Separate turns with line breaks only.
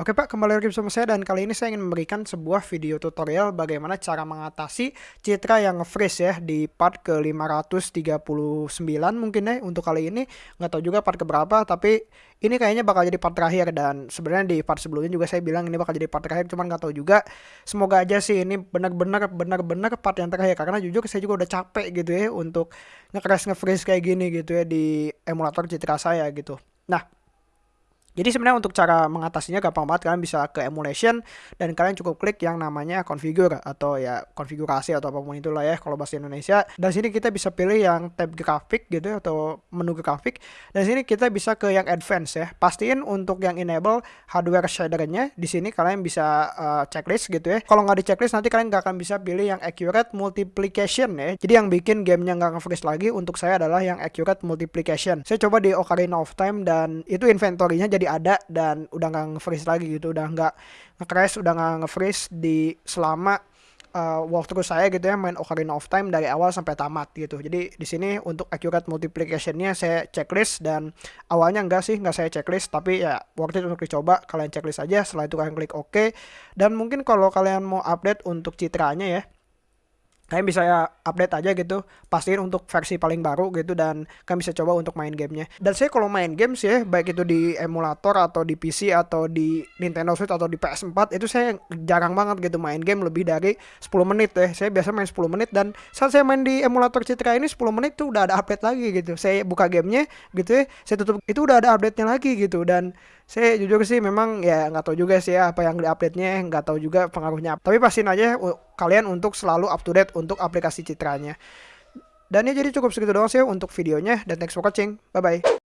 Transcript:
Oke Pak, kembali lagi bersama saya dan kali ini saya ingin memberikan sebuah video tutorial bagaimana cara mengatasi citra yang nge-freeze ya di part ke 539 mungkin ya untuk kali ini. Nggak tahu juga part keberapa, tapi ini kayaknya bakal jadi part terakhir dan sebenarnya di part sebelumnya juga saya bilang ini bakal jadi part terakhir, cuman nggak tahu juga. Semoga aja sih ini benar-benar benar-benar part yang terakhir karena jujur saya juga udah capek gitu ya untuk nge-crash nge-freeze kayak gini gitu ya di emulator citra saya gitu. Nah, jadi sebenarnya untuk cara mengatasinya gampang banget kalian bisa ke emulation dan kalian cukup klik yang namanya configure atau ya konfigurasi atau apa pun itulah ya kalau bahasa Indonesia. Dan sini kita bisa pilih yang tab grafik gitu atau menu grafik. Dan sini kita bisa ke yang advance ya. Pastiin untuk yang enable hardware shadernya di sini kalian bisa uh, checklist gitu ya. Kalau nggak di checklist nanti kalian nggak akan bisa pilih yang accurate multiplication ya. Jadi yang bikin gamenya nggak nge-freeze lagi untuk saya adalah yang accurate multiplication. Saya coba di Ocarina of Time dan itu inventory-nya jadi ada dan udah nggak nge-freeze lagi gitu udah nggak nge-crash udah nggak nge-freeze di selama uh, walkthrough saya gitu ya main Ocarina of Time dari awal sampai tamat gitu. Jadi di sini untuk accurate multiplicationnya saya checklist dan awalnya enggak sih nggak saya checklist tapi ya worth it untuk dicoba kalian checklist aja setelah itu kalian klik OK. Dan mungkin kalau kalian mau update untuk citranya ya kalian bisa ya update aja gitu pastiin untuk versi paling baru gitu dan kalian bisa coba untuk main gamenya. Dan saya kalau main games ya baik itu di emulator atau di PC atau di Nintendo Switch atau di PS4 itu saya jarang banget gitu main game lebih dari 10 menit ya. Saya biasa main 10 menit dan saat saya main di emulator Citra ini 10 menit tuh udah ada update lagi gitu. Saya buka gamenya gitu ya saya tutup itu udah ada update-nya lagi gitu dan saya jujur sih memang ya nggak tahu juga sih ya apa yang di update-nya nggak tahu juga pengaruhnya. Tapi pastiin aja kalian untuk selalu up to date untuk aplikasi citranya. Dan ya jadi cukup segitu doang sih untuk videonya dan thanks for watching. Bye bye